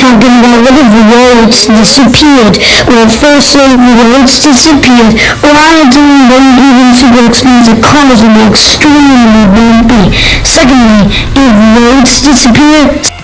talking about what if the roads disappeared. Well, firstly, the roads disappeared. Them don't even means that cars will be extremely bumpy. Secondly, if roads disappear,